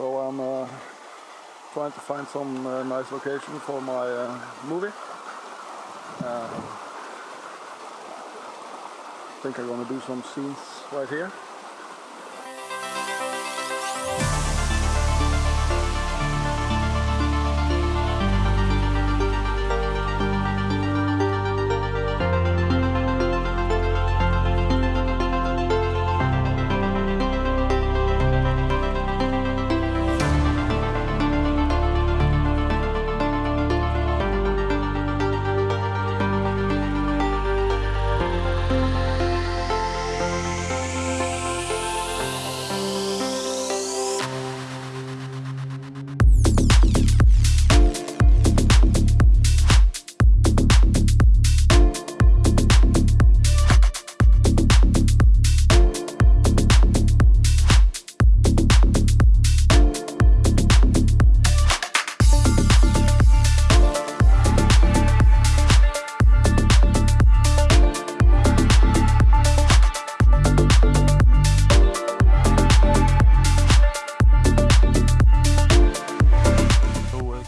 So I'm uh, trying to find some uh, nice location for my uh, movie. Uh, I think I'm gonna do some scenes right here.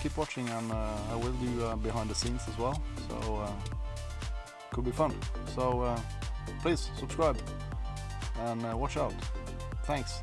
Keep watching and uh, I will do uh, behind the scenes as well. So uh, could be fun. So please subscribe and watch out. Thanks.